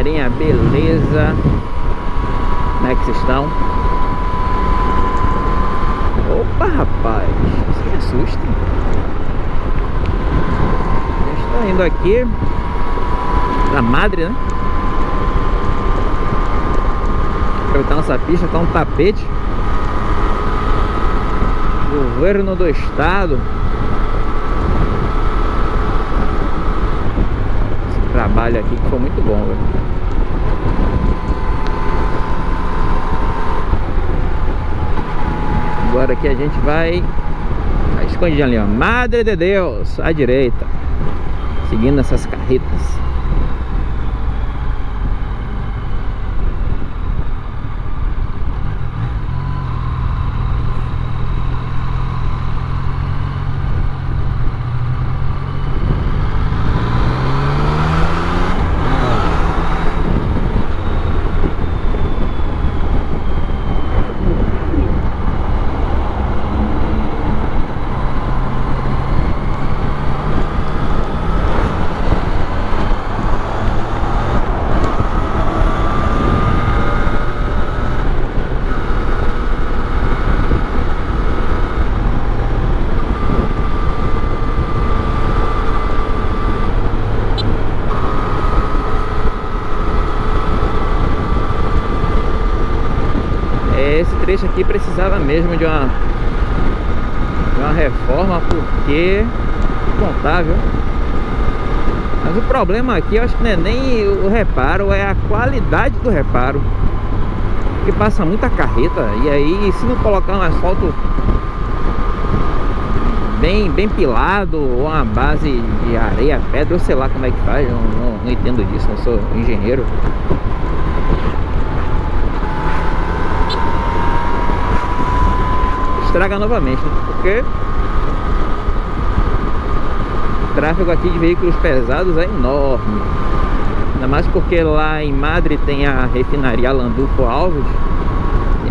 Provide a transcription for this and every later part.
galerinha, beleza? Como é que vocês estão? Opa, rapaz, isso me assusta. Estou indo aqui da Madre, né? Aproveitar nossa pista, tá um tapete. Governo do Estado trabalho aqui que foi muito bom, velho. Agora aqui a gente vai escondidinho ali, ó. Madre de Deus, à direita. Seguindo essas carretas. Trecho aqui precisava mesmo de uma, de uma reforma porque contável. Mas o problema aqui eu acho que não é nem o reparo, é a qualidade do reparo. Porque passa muita carreta e aí se não colocar um asfalto bem, bem pilado ou uma base de areia, pedra, ou sei lá como é que faz, eu não, não entendo disso, não sou engenheiro. Estraga novamente, né? porque o tráfego aqui de veículos pesados é enorme. Ainda mais porque lá em Madrid tem a refinaria Landulfo Alves.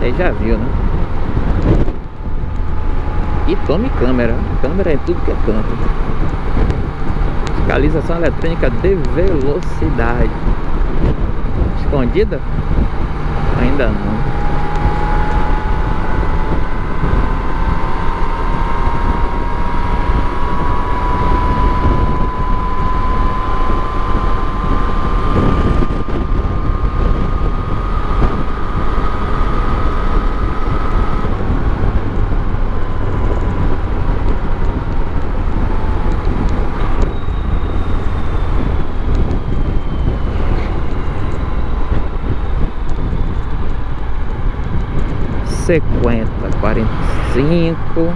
E aí já viu, né? E tome câmera. Câmera é tudo que é canto. Fiscalização eletrônica de velocidade. Escondida? Ainda não. 50, 45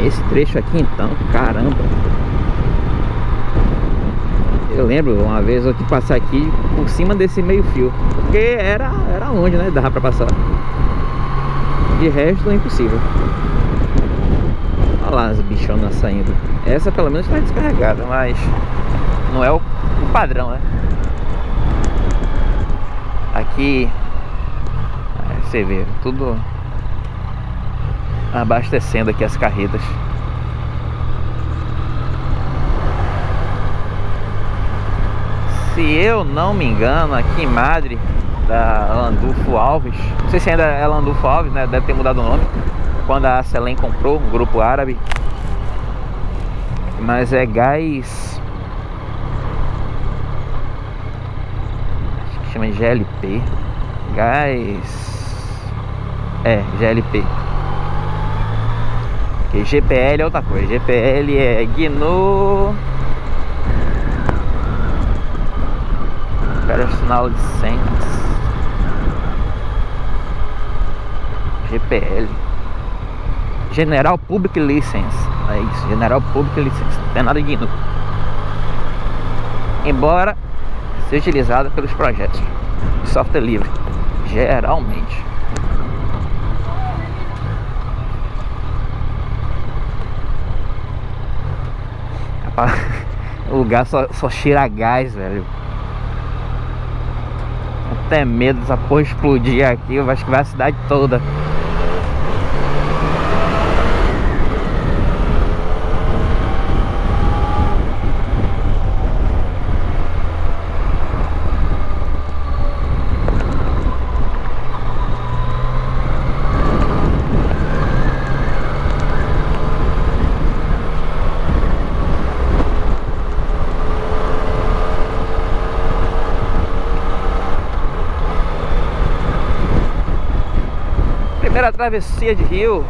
Esse trecho aqui então, caramba Eu lembro uma vez eu que passar aqui por cima desse meio fio Porque era, era longe, né? Dava pra passar De resto é impossível Olha lá as bichonas saindo Essa pelo menos está descarregada, mas Não é o padrão, né? Aqui é, você vê tudo abastecendo aqui as carretas. Se eu não me engano, aqui em Madrid, da Landulfo Alves, não sei se ainda é Landulfo Alves, né? Deve ter mudado o nome. Quando a Selem comprou, um grupo árabe. Mas é gás chama GLP Gás É, GLP Porque GPL é outra coisa. GPL é GNU. Personal License GPL General Public License. É isso, General Public License. Não tem nada de GNU. Embora ser utilizada pelos projetos de software livre, geralmente. O lugar só, só cheira gás, velho. Até medo dessa porra explodir aqui, eu acho que vai a cidade toda. Primeira travessia de rio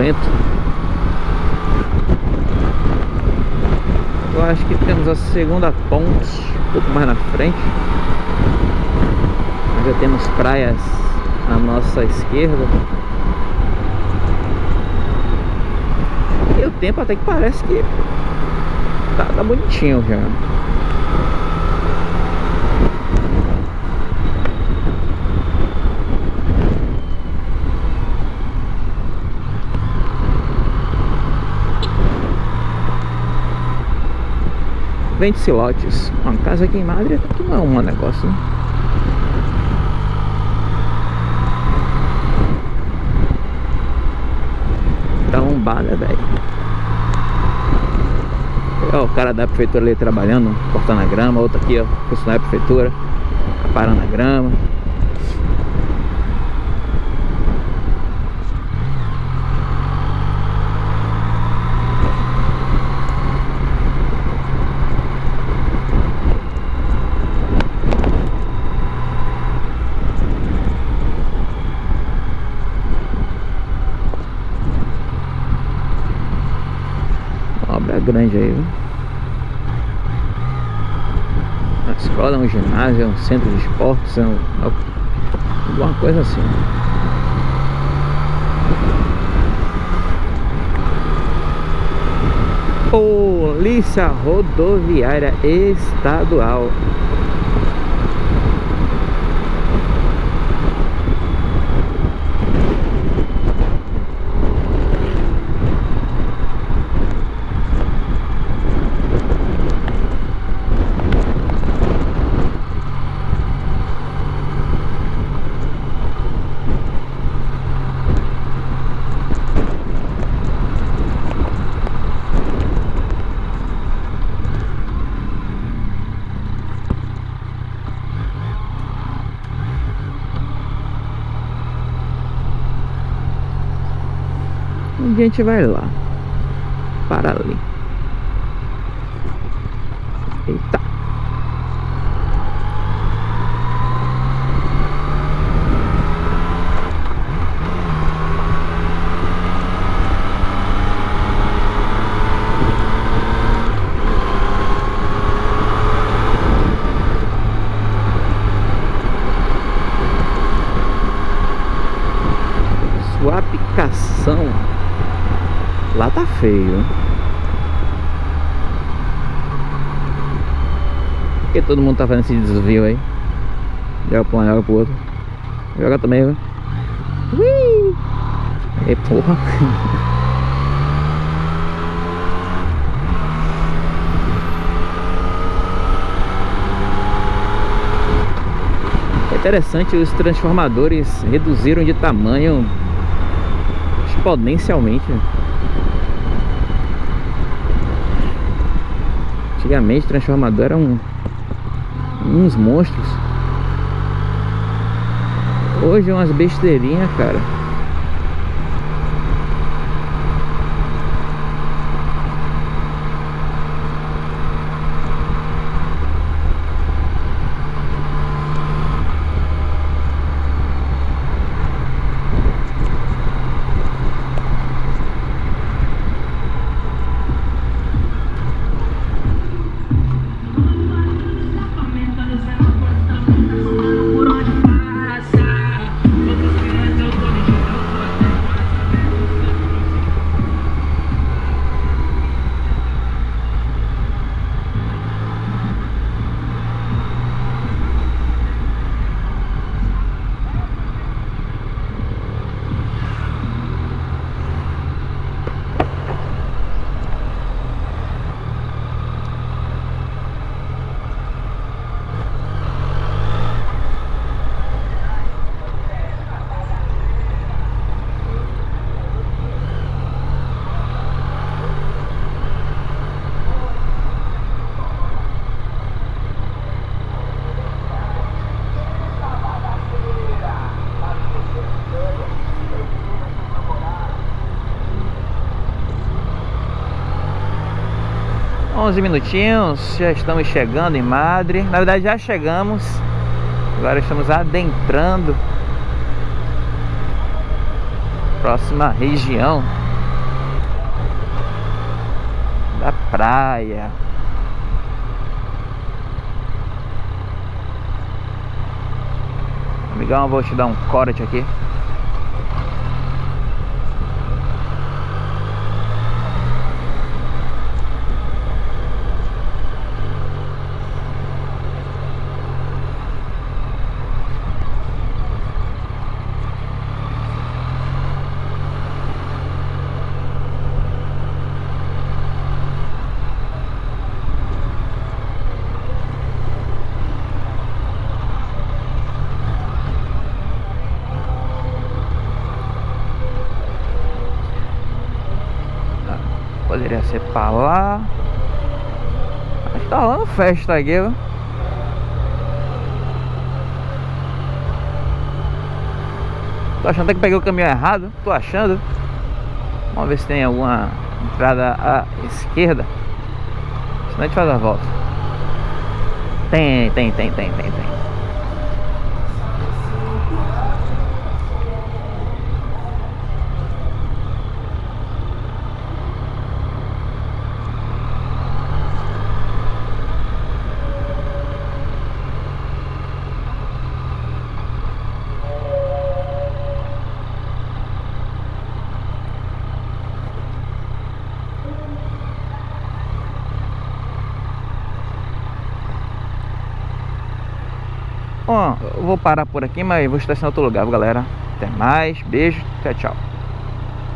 vento. Eu acho que temos a segunda ponte um pouco mais na frente. Já temos praias à nossa esquerda. E o tempo até que parece que tá, tá bonitinho já. Vende silotes. Uma casa aqui em Madrid que não é um negócio, né? Tá lombada, velho. Ó, o cara da prefeitura ali trabalhando, cortando a grama. Outro aqui, ó, funcionário da prefeitura, parando a grama. Grande aí, viu? Uma escola, um ginásio, um centro de esportes, um, alguma coisa assim. Polícia Rodoviária Estadual a gente vai lá. Para ali. Eita. Tá feio. Por que todo mundo tá fazendo esse desvio aí? Joga pra um, joga pro outro. Joga também, viu? Ui! E porra. É interessante, os transformadores reduziram de tamanho exponencialmente. Antigamente transformador eram uns monstros. Hoje é umas besteirinhas, cara. 11 minutinhos, já estamos chegando em Madre. Na verdade já chegamos. Agora estamos adentrando próxima região da praia. Amigão, vou te dar um corte aqui. Poderia ser pra lá. Acho que tá rolando festa aqui, viu? Tô achando até que peguei o caminho errado. Tô achando. Vamos ver se tem alguma entrada à esquerda. Senão a gente faz a volta. Tem, tem, tem, tem, tem, tem. Vou parar por aqui, mas vou estacionar em outro lugar, galera. Até mais, beijo, tchau, tchau.